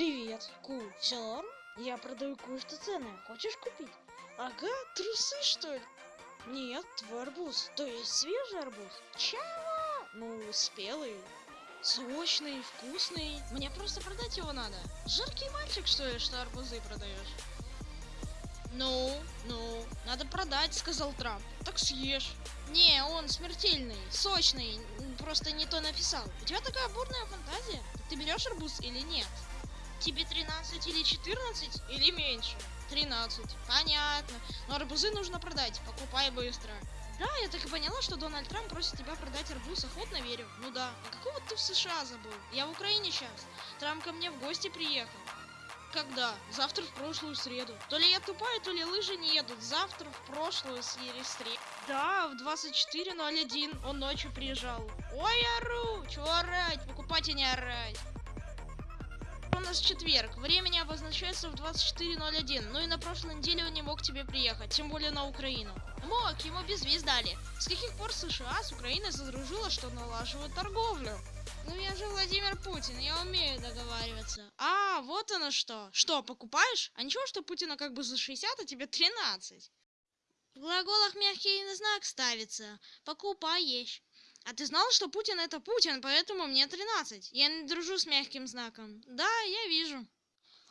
Привет, Ку, все норм? Я продаю кое-что ценное, хочешь купить? Ага, трусы что ли? Нет, твой арбуз, то есть свежий арбуз. Чего? Ну, спелый, сочный, вкусный. Мне просто продать его надо. Жаркий мальчик, что ли, что арбузы продаешь? Ну, ну, надо продать, сказал Трамп. Так съешь. Не, он смертельный, сочный, просто не то написал. У тебя такая бурная фантазия. Ты берешь арбуз или нет? Тебе 13 или 14 или меньше? 13. Понятно. Но арбузы нужно продать. Покупай быстро. Да, я так и поняла, что Дональд Трамп просит тебя продать арбуз. Охотно верю. Ну да. А какого ты в США забыл? Я в Украине сейчас. Трамп ко мне в гости приехал. Когда? Завтра в прошлую среду. То ли я тупая, то ли лыжи не едут. Завтра в прошлую среду. Да, в 24.01 он ночью приезжал. Ой, ору! Чего орать? Покупать и не орать. У нас четверг. Время не обозначается в 24.01. Ну и на прошлой неделе он не мог тебе приехать, тем более на Украину. Мог, ему безвиз дали. С каких пор США с Украиной задружила, что налаживают торговлю? Ну я же Владимир Путин, я умею договариваться. А, вот оно что. Что, покупаешь? А ничего, что Путина как бы за 60, а тебе 13. В глаголах мягкий знак ставится. Покупаешь. А ты знал, что Путин это Путин, поэтому мне 13. Я не дружу с мягким знаком. Да, я вижу.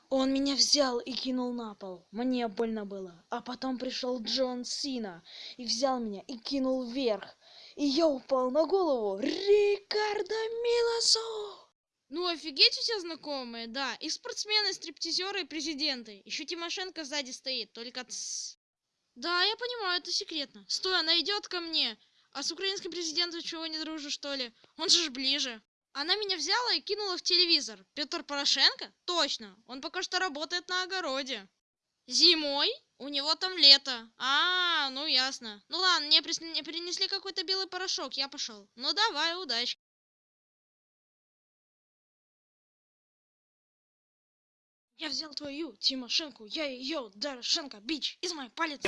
Он меня взял и кинул на пол. Мне больно было. А потом пришел Джон Сина и взял меня и кинул вверх. И я упал на голову. Рикардо Милосо! Ну, офигеть у тебя знакомые, да. И спортсмены, стриптизеры, и президенты. Еще Тимошенко сзади стоит, только. Да, я понимаю, это секретно. Стой, она идет ко мне. А с украинским президентом чего не дружишь, что ли? Он же ж ближе. Она меня взяла и кинула в телевизор. Петр Порошенко? Точно. Он пока что работает на огороде. Зимой? У него там лето. А, ну ясно. Ну ладно, мне прис- мне принесли какой-то белый порошок, я пошел. Ну давай, удачи. Я взял твою Тимошенко, я ее Дорошенко, бич, из моей палец.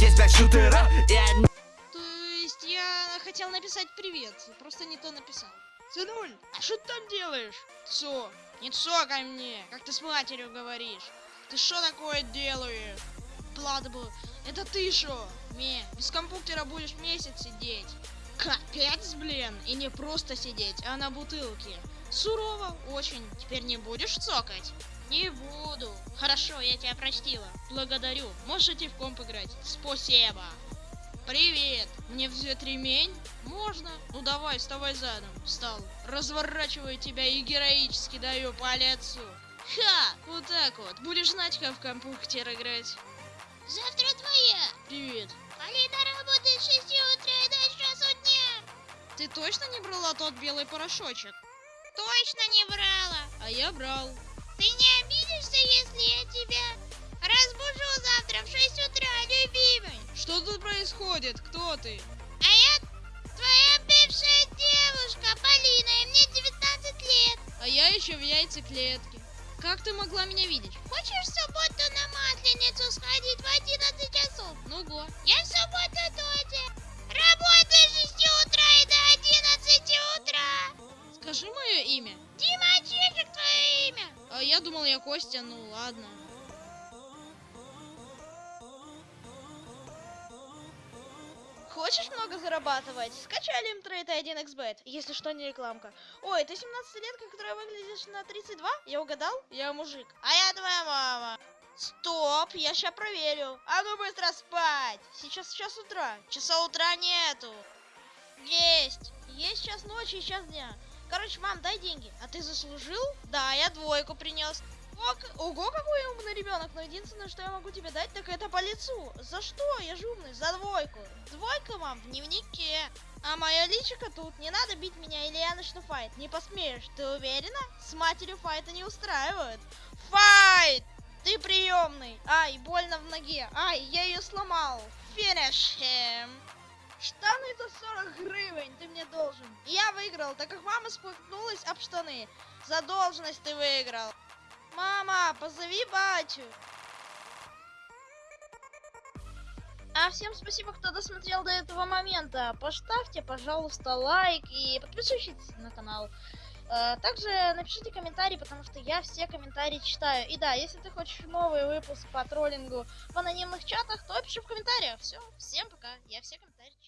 Здесь блядь шутера и одни То есть я хотел написать привет, просто не то написал. Сынуль, а что ты там делаешь? Цо, не цокай мне, как ты с матерью говоришь. Ты что такое делаешь? Ладно бы, это ты шо? Ме, без компьютера будешь месяц сидеть. Капец, блин, и не просто сидеть, а на бутылке. Сурово, очень. Теперь не будешь цокать? Не буду. Хорошо, я тебя простила. Благодарю. Можешь идти в комп играть. Спасибо. Привет! Мне взять ремень? Можно? Ну давай, вставай задом. Встал. Разворачиваю тебя и героически даю по лицу. Ха! Вот так вот. Будешь знать, как в компьютер играть. Завтра твоя. Привет. Полина работает с 6 утра до. Ты точно не брала тот белый порошочек? Точно не брала. А я брал. Ты не обидишься, если я тебя разбужу завтра в 6 утра, любимый? Что тут происходит? Кто ты? А я твоя бывшая девушка, Полина, и мне 19 лет. А я еще в яйцеклетке. Как ты могла меня видеть? Хочешь в субботу на Масленицу сходить в 11 часов? Ну го. Я в субботу тоже. Работаю с 6 утра и до 11 утра. Скажи мое имя. Димочек, твое имя. А я думал, я Костя, ну ладно. Хочешь много зарабатывать? Скачай Лимтрейд 1xbet, если что, не рекламка. Ой, ты 17-летка, которая выглядишь на 32? Я угадал? Я мужик. А я твоя мама. Стоп, я сейчас проверю. А ну быстро спать. Сейчас час утра. Часа утра нету. Есть. Есть час ночи и час дня. Короче, мам, дай деньги. А ты заслужил? Да, я двойку принес. Ого, какой я умный ребенок, но единственное, что я могу тебе дать, так это по лицу. За что? Я же умный, за двойку. Двойка, мам, в дневнике. А моя личика тут, не надо бить меня, или я начну файт. Не посмеешь, ты уверена? С матерью файта не устраивают. Файт! Ты приемный. Ай, больно в ноге. Ай, я ее сломал. Finish him. Штаны за 40 гривен ты мне должен. Я выиграл, так как мама споткнулась об штаны. Задолженность ты выиграл. Мама, позови батю. А всем спасибо, кто досмотрел до этого момента. Поставьте, пожалуйста, лайк и подпишитесь на канал. Э, Также напишите комментарий, потому что я все комментарии читаю. И да, если ты хочешь новый выпуск по троллингу в анонимных чатах, то пиши в комментариях. Все, всем пока. Я все комментарии.